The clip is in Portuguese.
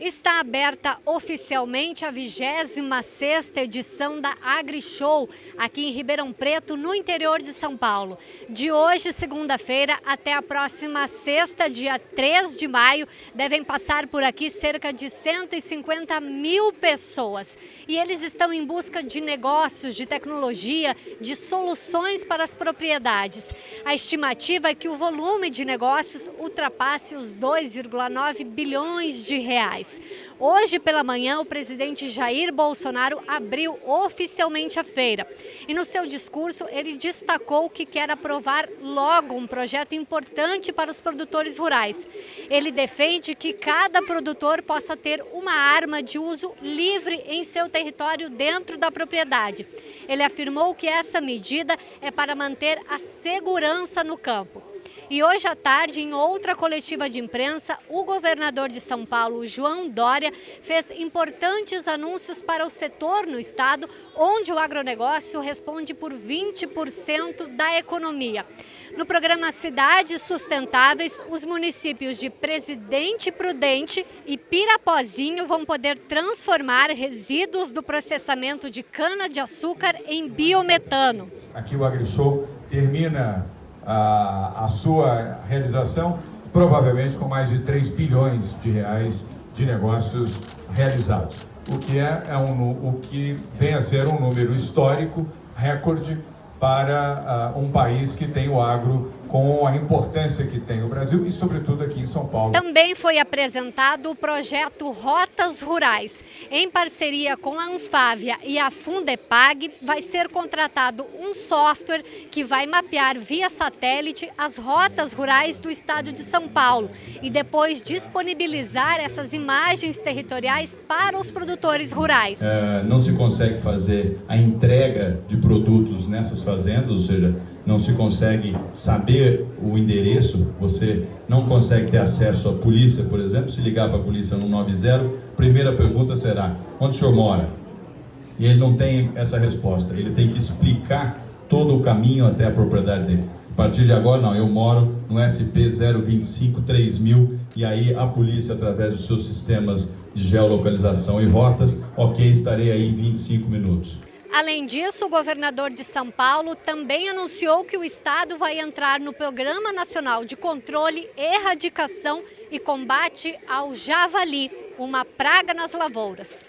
Está aberta oficialmente a 26ª edição da AgriShow, aqui em Ribeirão Preto, no interior de São Paulo. De hoje, segunda-feira, até a próxima sexta, dia 3 de maio, devem passar por aqui cerca de 150 mil pessoas. E eles estão em busca de negócios, de tecnologia, de soluções para as propriedades. A estimativa é que o volume de negócios ultrapasse os 2,9 bilhões de reais. Hoje pela manhã, o presidente Jair Bolsonaro abriu oficialmente a feira. E no seu discurso, ele destacou que quer aprovar logo um projeto importante para os produtores rurais. Ele defende que cada produtor possa ter uma arma de uso livre em seu território dentro da propriedade. Ele afirmou que essa medida é para manter a segurança no campo. E hoje à tarde, em outra coletiva de imprensa, o governador de São Paulo, João Dória, fez importantes anúncios para o setor no estado, onde o agronegócio responde por 20% da economia. No programa Cidades Sustentáveis, os municípios de Presidente Prudente e Pirapozinho vão poder transformar resíduos do processamento de cana-de-açúcar em biometano. Aqui o AgriShow termina a, a sua realização, provavelmente com mais de 3 bilhões de reais de negócios realizados. O que, é, é um, o que vem a ser um número histórico, recorde, para uh, um país que tem o agro com a importância que tem o Brasil e, sobretudo, aqui em São Paulo. Também foi apresentado o projeto Rotas Rurais. Em parceria com a Anfávia e a Fundepag, vai ser contratado um software que vai mapear via satélite as rotas rurais do estado de São Paulo e depois disponibilizar essas imagens territoriais para os produtores rurais. É, não se consegue fazer a entrega de produtos nessas fazendas, ou seja, não se consegue saber o endereço, você não consegue ter acesso à polícia, por exemplo, se ligar para a polícia no 90, primeira pergunta será, onde o senhor mora? E ele não tem essa resposta, ele tem que explicar todo o caminho até a propriedade dele. A partir de agora, não, eu moro no SP 025 3000 e aí a polícia, através dos seus sistemas de geolocalização e rotas, ok, estarei aí em 25 minutos. Além disso, o governador de São Paulo também anunciou que o estado vai entrar no Programa Nacional de Controle, Erradicação e Combate ao Javali, uma praga nas lavouras.